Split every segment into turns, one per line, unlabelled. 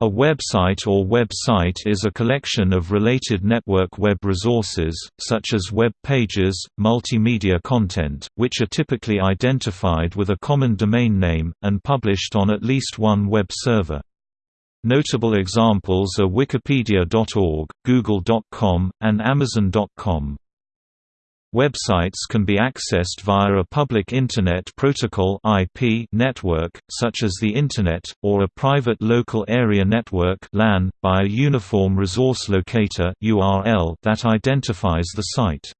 A website or website is a collection of related network web resources, such as web pages, multimedia content, which are typically identified with a common domain name, and published on at least one web server. Notable examples are Wikipedia.org, Google.com, and Amazon.com. Websites can be accessed via a public Internet Protocol IP network, such as the Internet, or a private local area network LAN, by a Uniform Resource Locator that identifies the site.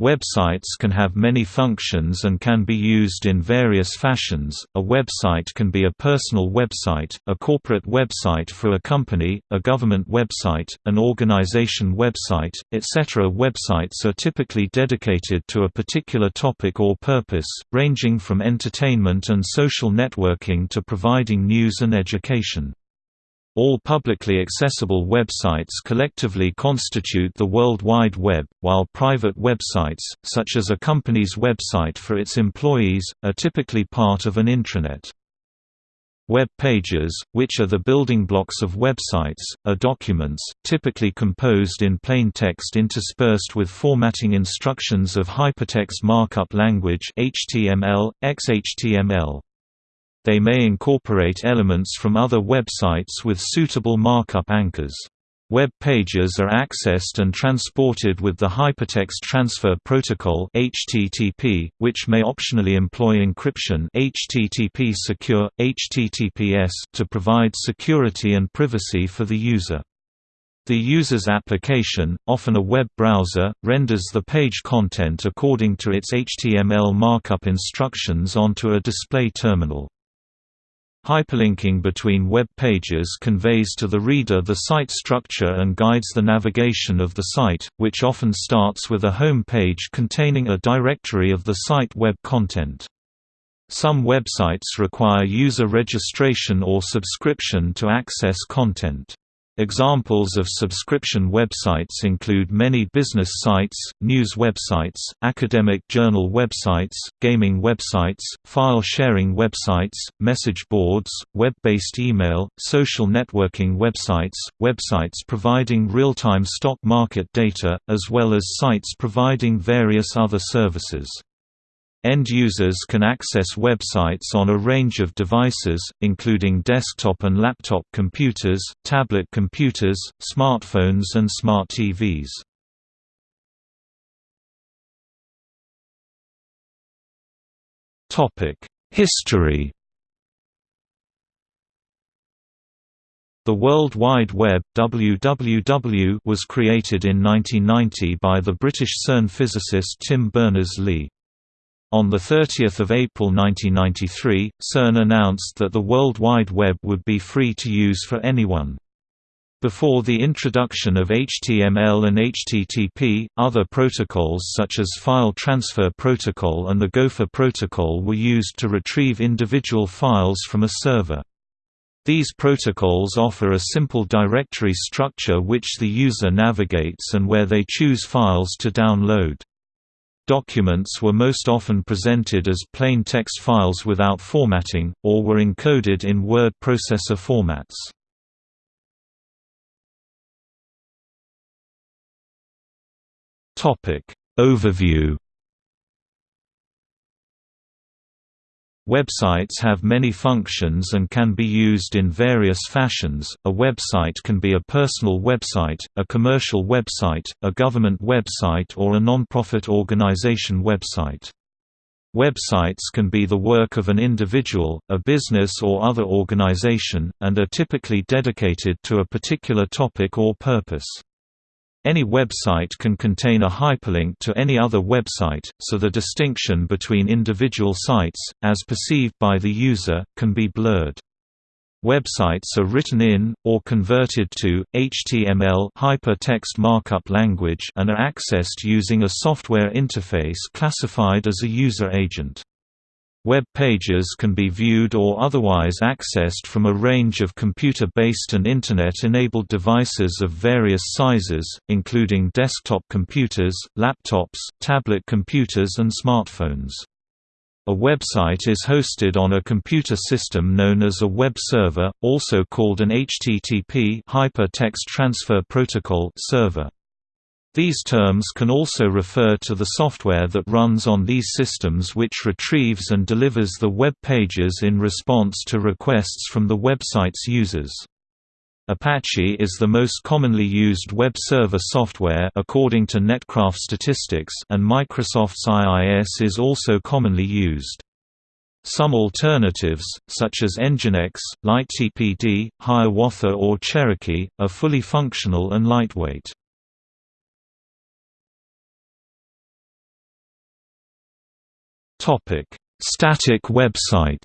Websites can have many functions and can be used in various fashions. A website can be a personal website, a corporate website for a company, a government website, an organization website, etc. Websites are typically dedicated to a particular topic or purpose, ranging from entertainment and social networking to providing news and education. All publicly accessible websites collectively constitute the World Wide Web, while private websites, such as a company's website for its employees, are typically part of an intranet. Web pages, which are the building blocks of websites, are documents, typically composed in plain text interspersed with formatting instructions of hypertext markup language HTML, XHTML. They may incorporate elements from other websites with suitable markup anchors. Web pages are accessed and transported with the Hypertext Transfer Protocol (HTTP), which may optionally employ encryption (HTTP Secure, HTTPS) to provide security and privacy for the user. The user's application, often a web browser, renders the page content according to its HTML markup instructions onto a display terminal. Hyperlinking between web pages conveys to the reader the site structure and guides the navigation of the site, which often starts with a home page containing a directory of the site web content. Some websites require user registration or subscription to access content. Examples of subscription websites include many business sites, news websites, academic journal websites, gaming websites, file-sharing websites, message boards, web-based email, social networking websites, websites providing real-time stock market data, as well as sites providing various other services. End users can access websites on a range of devices, including desktop and laptop computers, tablet computers, smartphones and smart TVs. History The World Wide Web WWW was created in 1990 by the British CERN physicist Tim Berners-Lee. On 30 April 1993, CERN announced that the World Wide Web would be free to use for anyone. Before the introduction of HTML and HTTP, other protocols such as File Transfer Protocol and the Gopher Protocol were used to retrieve individual files from a server. These protocols offer a simple directory structure which the user navigates and where they choose files to download. Documents were most often presented as plain text files without formatting, or were encoded in word processor formats. Overview Websites have many functions and can be used in various fashions. A website can be a personal website, a commercial website, a government website, or a non-profit organization website. Websites can be the work of an individual, a business or other organization, and are typically dedicated to a particular topic or purpose. Any website can contain a hyperlink to any other website, so the distinction between individual sites, as perceived by the user, can be blurred. Websites are written in, or converted to, HTML hypertext markup language and are accessed using a software interface classified as a user agent. Web pages can be viewed or otherwise accessed from a range of computer-based and Internet-enabled devices of various sizes, including desktop computers, laptops, tablet computers and smartphones. A website is hosted on a computer system known as a web server, also called an HTTP Hypertext Transfer Protocol server. These terms can also refer to the software that runs on these systems which retrieves and delivers the web pages in response to requests from the website's users. Apache is the most commonly used web server software according to Netcraft statistics and Microsoft's IIS is also commonly used. Some alternatives, such as Nginx, LightTPD, Hiawatha or Cherokee, are fully functional and lightweight. Static website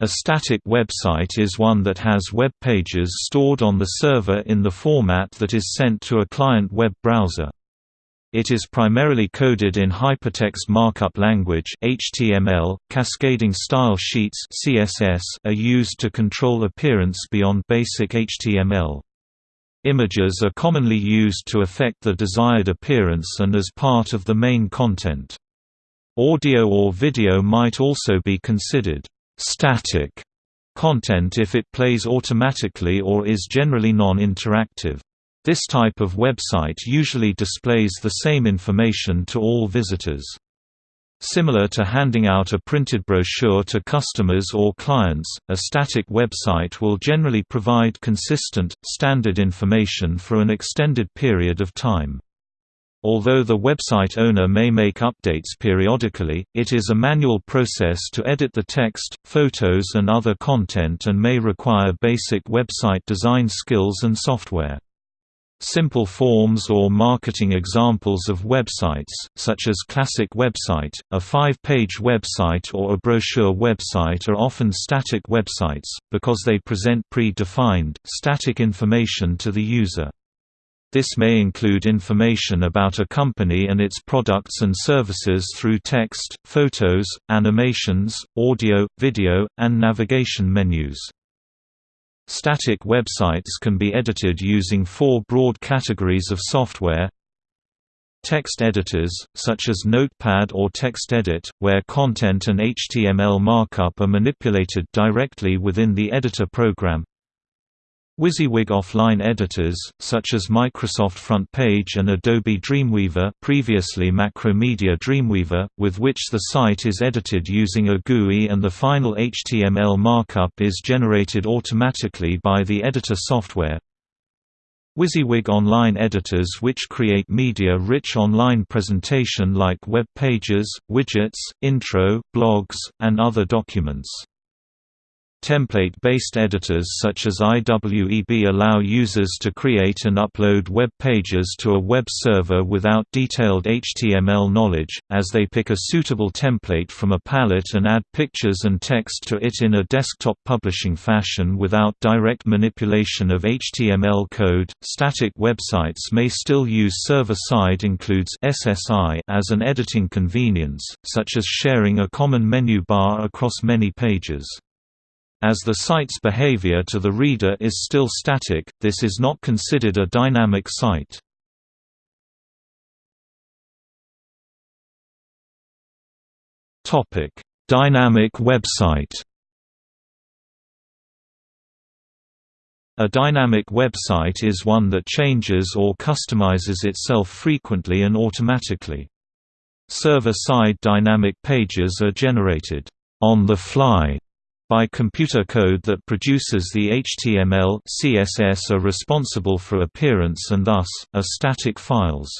A static website is one that has web pages stored on the server in the format that is sent to a client web browser. It is primarily coded in hypertext markup language (HTML). Cascading style sheets (CSS) are used to control appearance beyond basic HTML. Images are commonly used to affect the desired appearance and as part of the main content. Audio or video might also be considered static content if it plays automatically or is generally non-interactive. This type of website usually displays the same information to all visitors. Similar to handing out a printed brochure to customers or clients, a static website will generally provide consistent, standard information for an extended period of time. Although the website owner may make updates periodically, it is a manual process to edit the text, photos and other content and may require basic website design skills and software. Simple forms or marketing examples of websites, such as Classic Website, a five-page website or a brochure website are often static websites, because they present pre-defined, static information to the user. This may include information about a company and its products and services through text, photos, animations, audio, video, and navigation menus. Static websites can be edited using four broad categories of software. Text editors, such as Notepad or TextEdit, where content and HTML markup are manipulated directly within the editor program WYSIWYG offline editors, such as Microsoft FrontPage and Adobe Dreamweaver previously Macromedia Dreamweaver, with which the site is edited using a GUI and the final HTML markup is generated automatically by the editor software. WYSIWYG online editors which create media-rich online presentation like web pages, widgets, intro, blogs, and other documents. Template-based editors such as IWEB allow users to create and upload web pages to a web server without detailed HTML knowledge, as they pick a suitable template from a palette and add pictures and text to it in a desktop publishing fashion without direct manipulation of HTML code. Static websites may still use server-side includes SSI as an editing convenience, such as sharing a common menu bar across many pages. As the site's behavior to the reader is still static, this is not considered a dynamic site. Topic: Dynamic website A dynamic website is one that changes or customizes itself frequently and automatically. Server-side dynamic pages are generated on the fly by computer code that produces the HTML CSS are responsible for appearance and thus, are static files.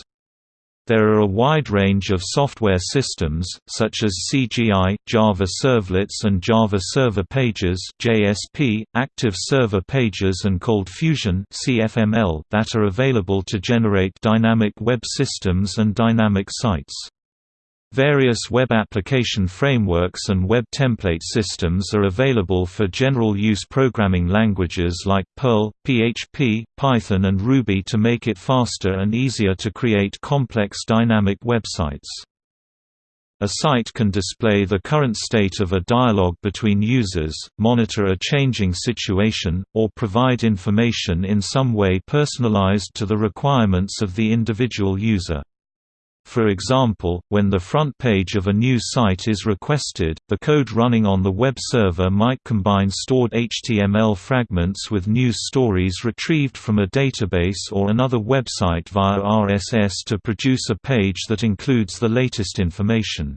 There are a wide range of software systems, such as CGI, Java Servlets and Java Server Pages (JSP), Active Server Pages and Cold Fusion (CFML) that are available to generate dynamic web systems and dynamic sites. Various web application frameworks and web template systems are available for general-use programming languages like Perl, PHP, Python and Ruby to make it faster and easier to create complex dynamic websites. A site can display the current state of a dialogue between users, monitor a changing situation, or provide information in some way personalized to the requirements of the individual user. For example, when the front page of a news site is requested, the code running on the web server might combine stored HTML fragments with news stories retrieved from a database or another website via RSS to produce a page that includes the latest information.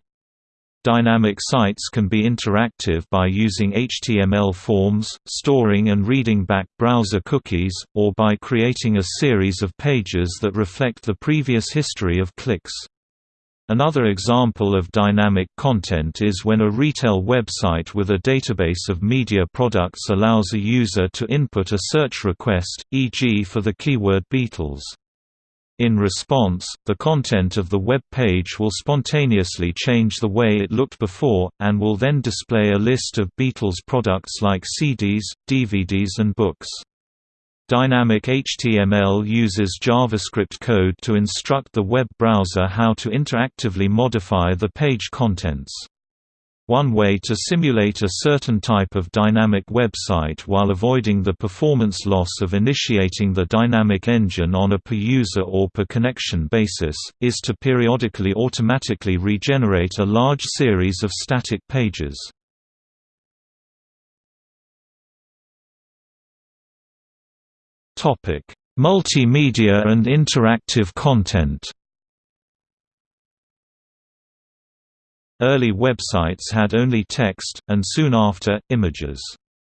Dynamic sites can be interactive by using HTML forms, storing and reading back browser cookies, or by creating a series of pages that reflect the previous history of clicks. Another example of dynamic content is when a retail website with a database of media products allows a user to input a search request, e.g. for the keyword Beatles. In response, the content of the web page will spontaneously change the way it looked before, and will then display a list of Beatles products like CDs, DVDs and books. Dynamic HTML uses JavaScript code to instruct the web browser how to interactively modify the page contents. One way to simulate a certain type of dynamic website while avoiding the performance loss of initiating the dynamic engine on a per-user or per-connection basis, is to periodically automatically regenerate a large series of static pages. Multimedia and interactive content Early websites had only text, and soon after, images.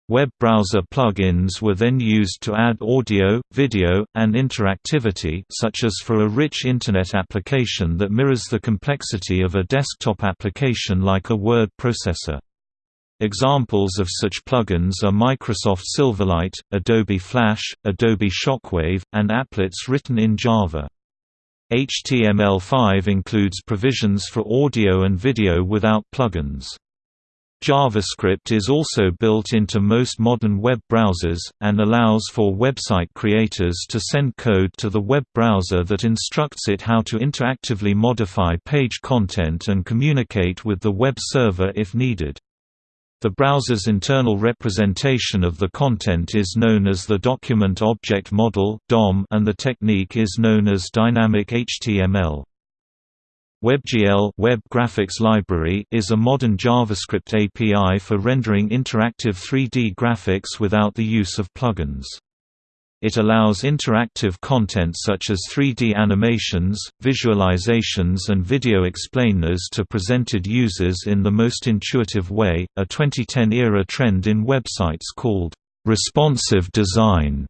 Web browser plugins were then used to add audio, video, and interactivity such as for a rich Internet application that mirrors the complexity of a desktop application like a word processor. Examples of such plugins are Microsoft Silverlight, Adobe Flash, Adobe Shockwave, and applets written in Java. HTML5 includes provisions for audio and video without plugins. JavaScript is also built into most modern web browsers, and allows for website creators to send code to the web browser that instructs it how to interactively modify page content and communicate with the web server if needed. The browser's internal representation of the content is known as the Document Object Model and the technique is known as Dynamic HTML. WebGL Web Graphics Library is a modern JavaScript API for rendering interactive 3D graphics without the use of plugins. It allows interactive content such as 3D animations, visualizations and video explainers to presented users in the most intuitive way. A 2010-era trend in websites called responsive design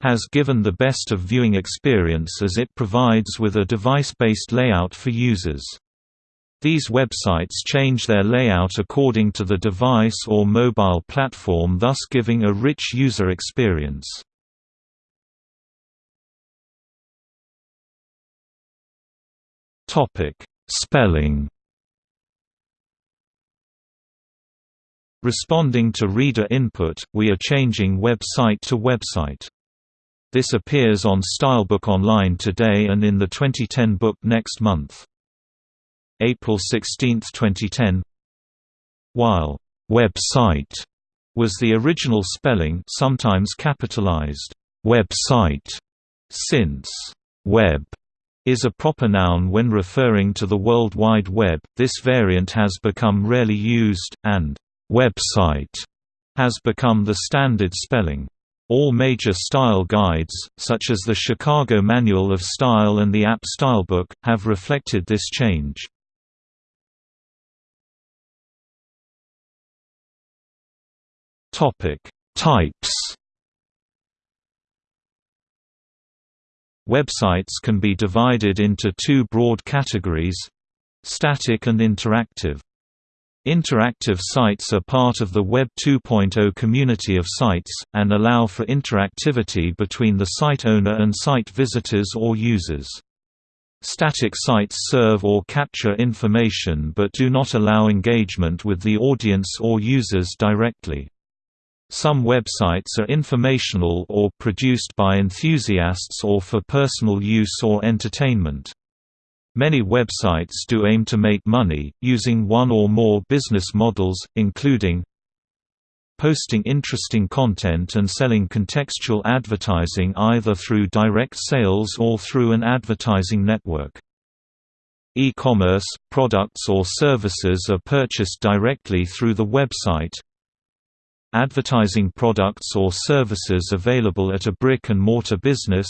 has given the best of viewing experience as it provides with a device-based layout for users. These websites change their layout according to the device or mobile platform thus giving a rich user experience. Topic: Spelling. Responding to reader input, we are changing website to website. This appears on Stylebook Online today and in the 2010 book next month. April 16, 2010 While «website» was the original spelling sometimes capitalized «website», since «web» is a proper noun when referring to the World Wide Web, this variant has become rarely used, and «website» has become the standard spelling. All major style guides, such as the Chicago Manual of Style and the AP Stylebook, have reflected this change. Types Websites can be divided into two broad categories static and interactive. Interactive sites are part of the Web 2.0 community of sites, and allow for interactivity between the site owner and site visitors or users. Static sites serve or capture information but do not allow engagement with the audience or users directly. Some websites are informational or produced by enthusiasts or for personal use or entertainment. Many websites do aim to make money, using one or more business models, including posting interesting content and selling contextual advertising either through direct sales or through an advertising network. E-commerce, products or services are purchased directly through the website. Advertising products or services available at a brick-and-mortar business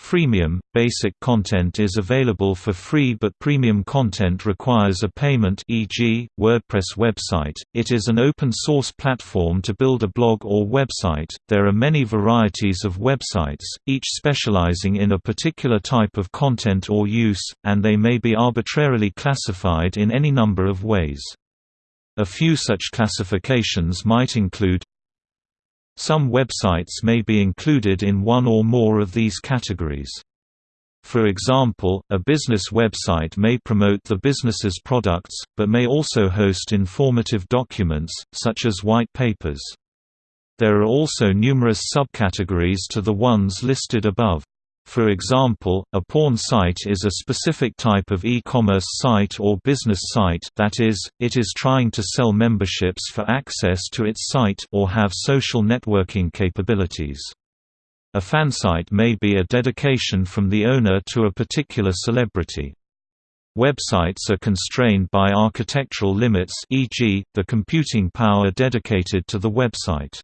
Freemium – Basic content is available for free but premium content requires a payment e.g., WordPress website. It is an open-source platform to build a blog or website. There are many varieties of websites, each specializing in a particular type of content or use, and they may be arbitrarily classified in any number of ways. A few such classifications might include some websites may be included in one or more of these categories. For example, a business website may promote the business's products, but may also host informative documents, such as white papers. There are also numerous subcategories to the ones listed above. For example, a porn site is a specific type of e-commerce site or business site that is, it is trying to sell memberships for access to its site or have social networking capabilities. A fansite may be a dedication from the owner to a particular celebrity. Websites are constrained by architectural limits e.g., the computing power dedicated to the website.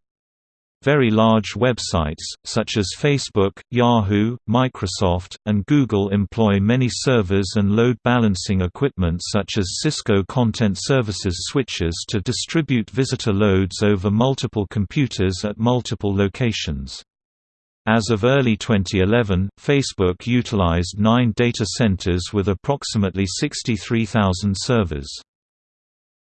Very large websites, such as Facebook, Yahoo, Microsoft, and Google employ many servers and load balancing equipment such as Cisco Content Services switches to distribute visitor loads over multiple computers at multiple locations. As of early 2011, Facebook utilized nine data centers with approximately 63,000 servers.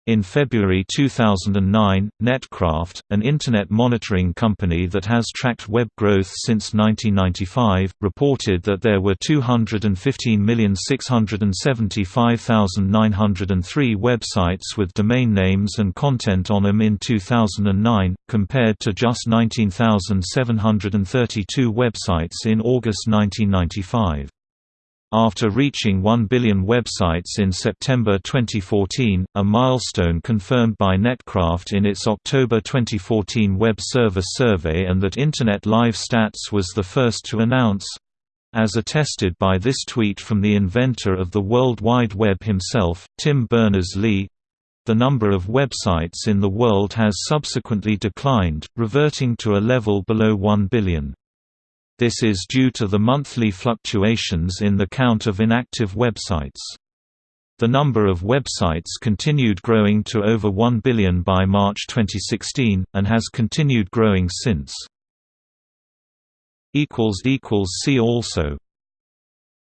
In February 2009, Netcraft, an Internet monitoring company that has tracked web growth since 1995, reported that there were 215,675,903 websites with domain names and content on them in 2009, compared to just 19,732 websites in August 1995. After reaching 1 billion websites in September 2014, a milestone confirmed by Netcraft in its October 2014 Web server Survey and that Internet Live Stats was the first to announce as attested by this tweet from the inventor of the World Wide Web himself, Tim Berners-Lee, the number of websites in the world has subsequently declined, reverting to a level below 1 billion. This is due to the monthly fluctuations in the count of inactive websites. The number of websites continued growing to over 1 billion by March 2016, and has continued growing since. See also